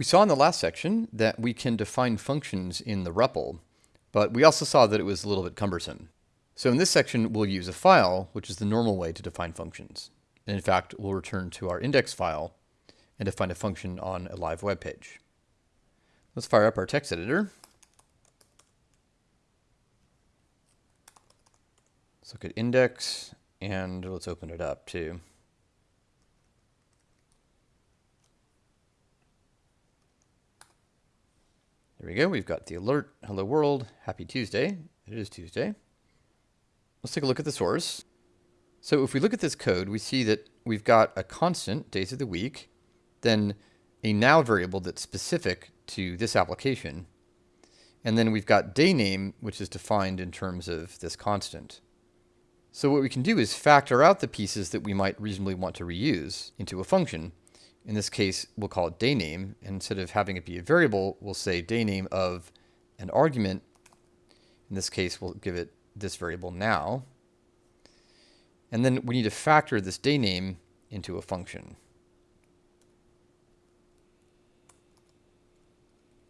We saw in the last section that we can define functions in the REPL, but we also saw that it was a little bit cumbersome. So in this section, we'll use a file, which is the normal way to define functions. And in fact, we'll return to our index file and define a function on a live web page. Let's fire up our text editor. Let's look at index and let's open it up too. There we go. We've got the alert. Hello world. Happy Tuesday. It is Tuesday. Let's take a look at the source. So if we look at this code, we see that we've got a constant, days of the week, then a now variable that's specific to this application. And then we've got day name, which is defined in terms of this constant. So what we can do is factor out the pieces that we might reasonably want to reuse into a function. In this case, we'll call it day name. Instead of having it be a variable, we'll say day name of an argument. In this case, we'll give it this variable now. And then we need to factor this day name into a function.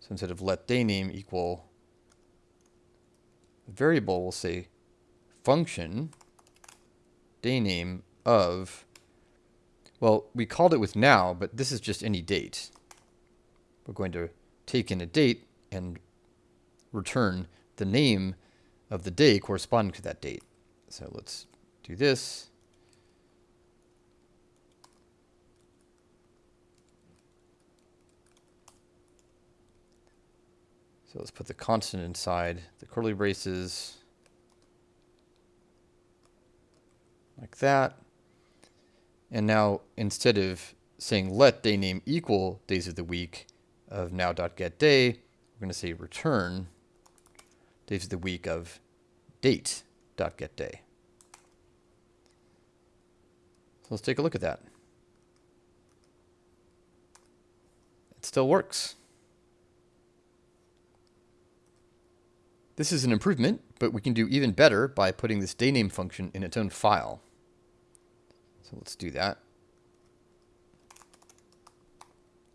So instead of let day name equal variable, we'll say function day name of well, we called it with now, but this is just any date. We're going to take in a date and return the name of the day corresponding to that date. So let's do this. So let's put the constant inside the curly braces like that. And now instead of saying let day name equal days of the week of now.getDay, we're going to say return days of the week of date.getDay. So let's take a look at that. It still works. This is an improvement, but we can do even better by putting this dayname function in its own file. So let's do that.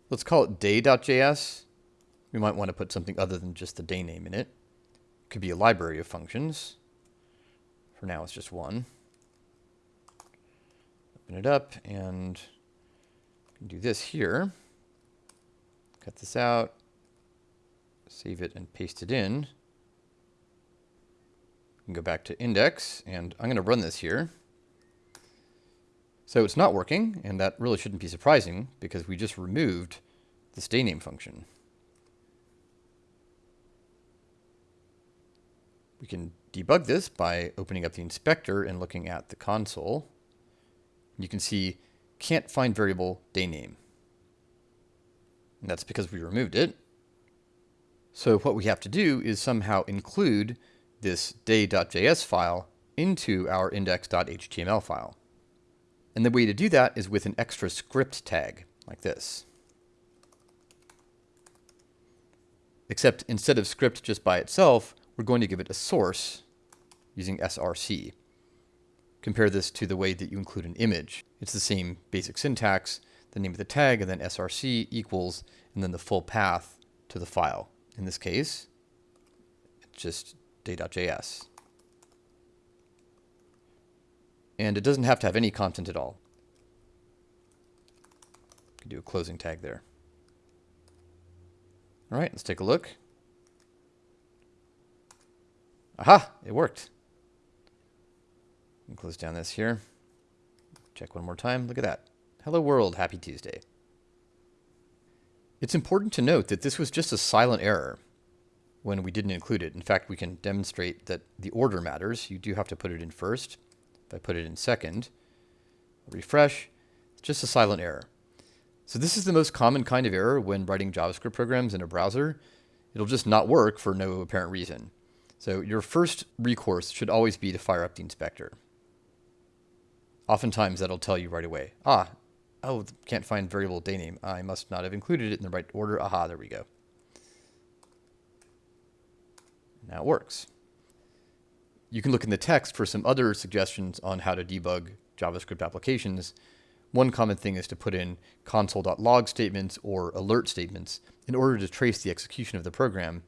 Let's call it day.js. We might want to put something other than just the day name in it. It could be a library of functions. For now, it's just one. Open it up and do this here. Cut this out, save it and paste it in. Go back to index and I'm going to run this here. So it's not working, and that really shouldn't be surprising because we just removed the day name function. We can debug this by opening up the inspector and looking at the console. You can see can't find variable day name. And that's because we removed it. So what we have to do is somehow include this day.js file into our index.html file. And the way to do that is with an extra script tag, like this. Except instead of script just by itself, we're going to give it a source using src. Compare this to the way that you include an image. It's the same basic syntax, the name of the tag, and then src equals, and then the full path to the file. In this case, it's just day.js. And it doesn't have to have any content at all. Can do a closing tag there. All right, let's take a look. Aha, it worked. close down this here. Check one more time. Look at that. Hello world, happy Tuesday. It's important to note that this was just a silent error when we didn't include it. In fact, we can demonstrate that the order matters. You do have to put it in first. If I put it in second, refresh, it's just a silent error. So this is the most common kind of error when writing JavaScript programs in a browser. It'll just not work for no apparent reason. So your first recourse should always be to fire up the inspector. Oftentimes that'll tell you right away, ah, oh, can't find variable day name. I must not have included it in the right order. Aha, there we go. Now it works you can look in the text for some other suggestions on how to debug JavaScript applications. One common thing is to put in console.log statements or alert statements in order to trace the execution of the program.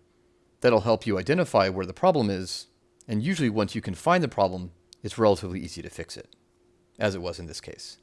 That'll help you identify where the problem is, and usually once you can find the problem, it's relatively easy to fix it, as it was in this case.